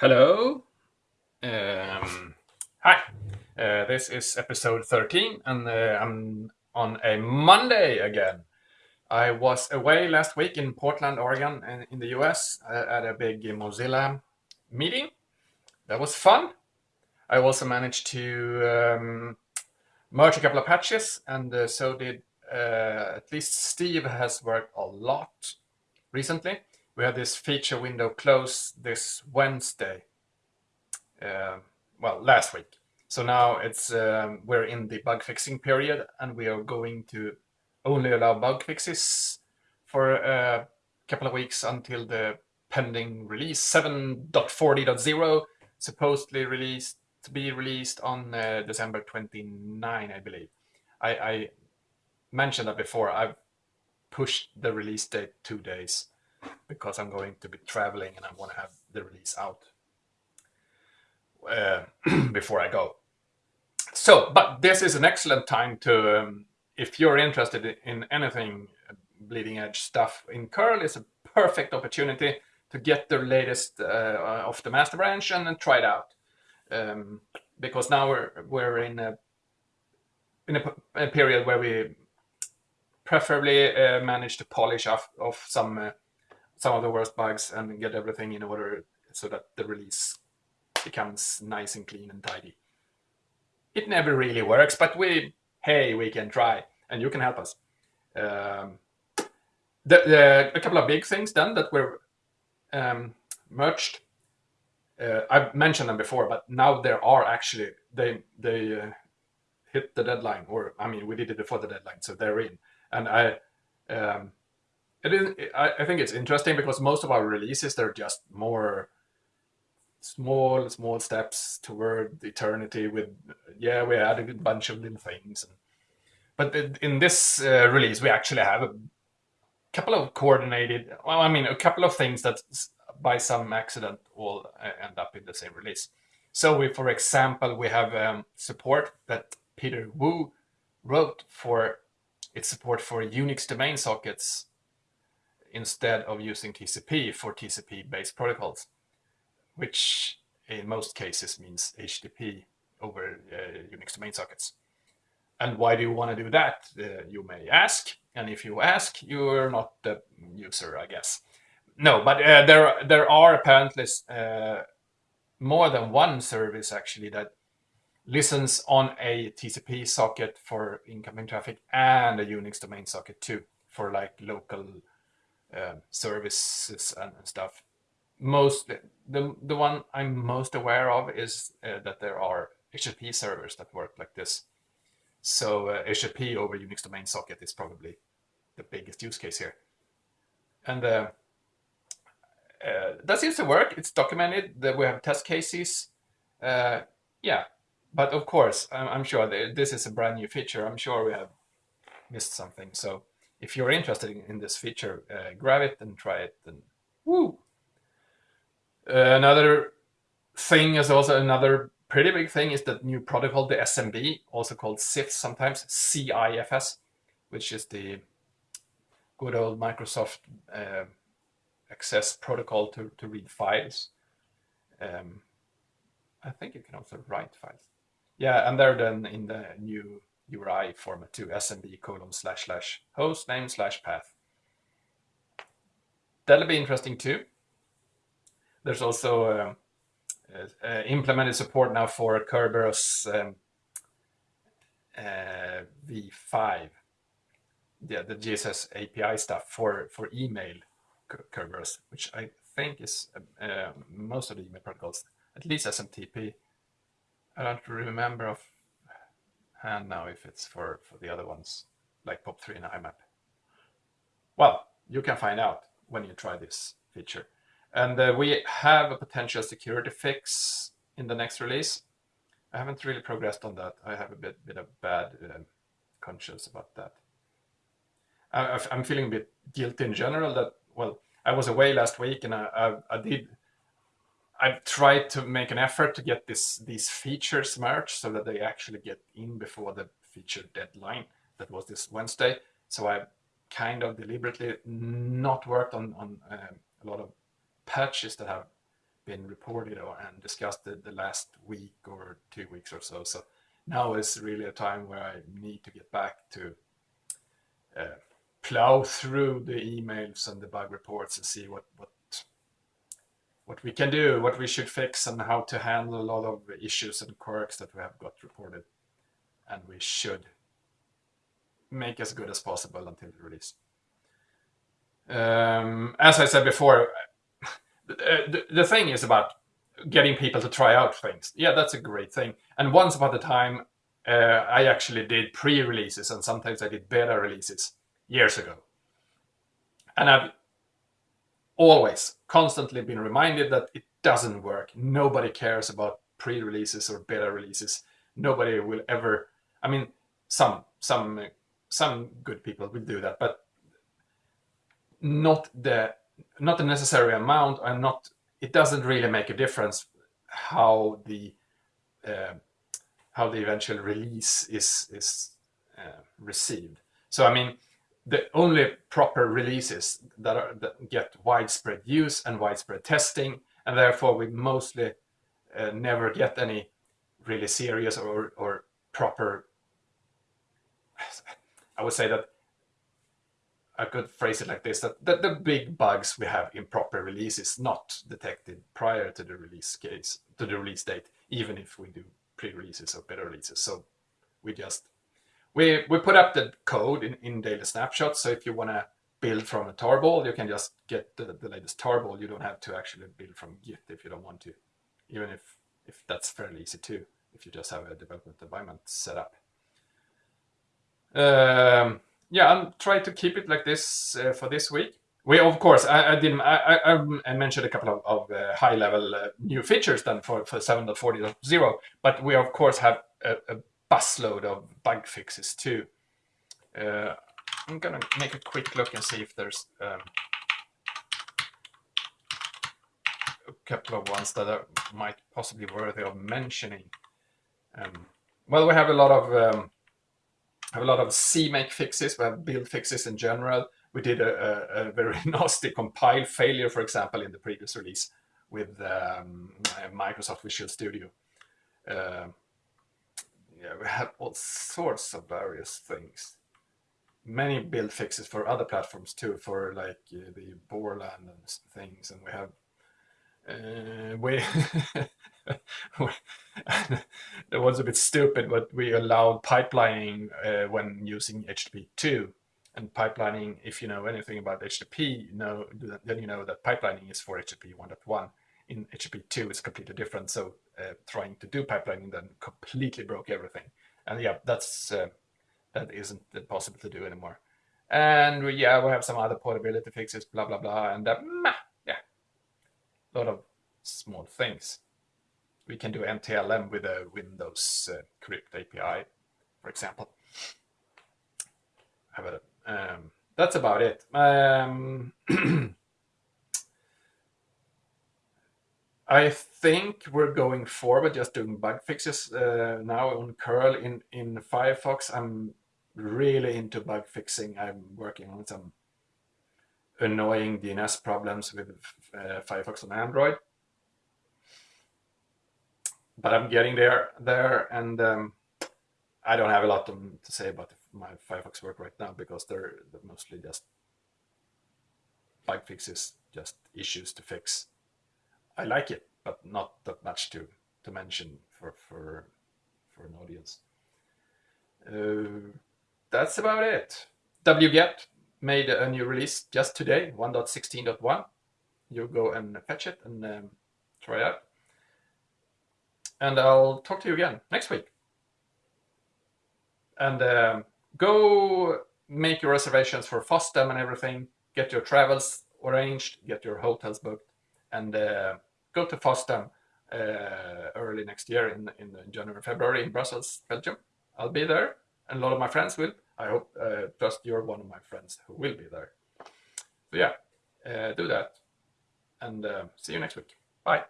Hello. Um, hi. Uh, this is episode 13, and uh, I'm on a Monday again. I was away last week in Portland, Oregon, and in the US uh, at a big Mozilla meeting. That was fun. I also managed to um, merge a couple of patches, and uh, so did uh, at least Steve has worked a lot recently. We had this feature window close this Wednesday. Uh, well, last week. So now it's um, we're in the bug fixing period, and we are going to only allow bug fixes for a couple of weeks until the pending release 7.40.0 supposedly released to be released on uh, December 29, I believe. I, I mentioned that before. I've pushed the release date two days because I'm going to be traveling and I want to have the release out uh, before I go. So, but this is an excellent time to, um, if you're interested in anything bleeding edge stuff in curl, it's a perfect opportunity to get the latest uh, of the master branch and, and try it out. Um, because now we're we're in a in a, a period where we preferably uh, manage to polish off, off some uh, some of the worst bugs and get everything in order so that the release becomes nice and clean and tidy. It never really works, but we, hey, we can try, and you can help us. Um, the, the, a couple of big things then that were um, merged. Uh, I've mentioned them before, but now there are actually they they uh, hit the deadline, or I mean, we did it before the deadline, so they're in. And I um, it is I, I think it's interesting because most of our releases they're just more small small steps toward eternity with yeah we added a bunch of little things. And, but in this uh, release we actually have a couple of coordinated well i mean a couple of things that by some accident all uh, end up in the same release. So we for example we have um, support that peter wu wrote for its support for unix domain sockets instead of using TCP for TCP-based protocols, which in most cases means HTTP over uh, Unix domain sockets. And why do you want to do that, uh, you may ask. And if you ask, you're not the user, I guess. No, but uh, there, there are apparently uh, more than one service actually that listens on a TCP socket for incoming traffic and a Unix domain socket too for like local uh, services and, stuff. Most the the one I'm most aware of is uh, that there are HTTP servers that work like this. So uh, HTTP over Unix domain socket is probably the biggest use case here, and uh, uh, that seems to work. It's documented that we have test cases. Uh, yeah, but of course, I'm, I'm sure this is a brand new feature. I'm sure we have missed something. So if you're interested in, in this feature, uh, grab it and try it. And woo! Uh, another thing is also another pretty big thing is that new protocol, the SMB, also called CIFS sometimes, CIFS, which is the good old Microsoft uh, access protocol to, to read files. Um, I think you can also write files. Yeah, and they're then in the new URI format to SMB colon slash slash host name slash path. That'll be interesting too. There's also uh, uh, uh implemented support now for Kerberos um, uh, v5, yeah, the GSS API stuff for, for email Kerberos, which I think is uh, uh, most of the email protocols, at least SMTP. I don't remember of and now if it's for, for the other ones, like POP3 and IMAP. Well, you can find out when you try this feature. And uh, we have a potential security fix in the next release. I haven't really progressed on that. I have a bit, bit of bad uh, conscience about that. I, I'm feeling a bit guilty in general that, well, I was away last week and I, I, I did I've tried to make an effort to get this these features merged so that they actually get in before the feature deadline that was this Wednesday. So I've kind of deliberately not worked on, on um, a lot of patches that have been reported or, and discussed the, the last week or two weeks or so. So now is really a time where I need to get back to uh, plow through the emails and the bug reports and see what, what what we can do, what we should fix, and how to handle a lot of issues and quirks that we have got reported. And we should make as good as possible until the release. Um, as I said before, the, the thing is about getting people to try out things. Yeah, that's a great thing. And once upon a time, uh, I actually did pre-releases and sometimes I did beta releases years ago. And I've always constantly been reminded that it doesn't work. Nobody cares about pre-releases or beta releases. Nobody will ever, I mean, some, some, some good people will do that, but not the, not the necessary amount and not, it doesn't really make a difference how the, uh, how the eventual release is, is uh, received. So, I mean, the only proper releases that, are, that get widespread use and widespread testing, and therefore we mostly uh, never get any really serious or, or proper. I would say that I could phrase it like this: that, that the big bugs we have in proper releases not detected prior to the release case to the release date, even if we do pre-releases or beta releases. So we just we, we put up the code in, in daily snapshots. So if you want to build from a tarball, you can just get the, the latest tarball. You don't have to actually build from Git if you don't want to, even if, if that's fairly easy too, if you just have a development environment set up. Um, yeah, I'm trying to keep it like this uh, for this week. We, of course, I, I didn't. I, I, mentioned a couple of, of uh, high-level uh, new features then for for 7.40.0, but we of course have a, a busload of bug fixes too. Uh, I'm gonna make a quick look and see if there's um, a couple of ones that are, might possibly worthy of mentioning. Um, well, we have a lot of um, have a lot of CMake fixes. We have build fixes in general. We did a, a, a very nasty compile failure, for example, in the previous release with um, Microsoft Visual Studio. Uh, yeah, we have all sorts of various things. Many build fixes for other platforms too, for like uh, the Borland and things, and we have uh, we that was a bit stupid, but we allowed pipelining uh, when using HTTP 2. And pipelining, if you know anything about HTTP, you know, then you know that pipelining is for HTTP 1.1 in HTTP 2 is completely different. So uh, trying to do pipelining then completely broke everything. And yeah, that's uh, that isn't possible to do anymore. And we, yeah, we have some other portability fixes, blah, blah, blah. And uh, yeah, a lot of small things. We can do NTLM with a Windows uh, Crypt API, for example. A, um, that's about it. Um, I think we're going forward just doing bug fixes uh, now on curl in, in Firefox. I'm really into bug fixing. I'm working on some annoying DNS problems with uh, Firefox on Android. But I'm getting there, there, and um, I don't have a lot to, to say about my Firefox work right now because they're, they're mostly just bug fixes, just issues to fix. I like it, but not that much to to mention for for for an audience. Uh, that's about it. wget made a new release just today, 1.16.1. You go and fetch it and um, try out. And I'll talk to you again next week. And um, go make your reservations for FOSDEM and everything. Get your travels arranged, get your hotels booked, and uh, go to FOSDEM uh, early next year in, in January, February in Brussels, Belgium. I'll be there, and a lot of my friends will. I hope, uh, trust you're one of my friends who will be there. So yeah, uh, do that, and see you next week. Bye.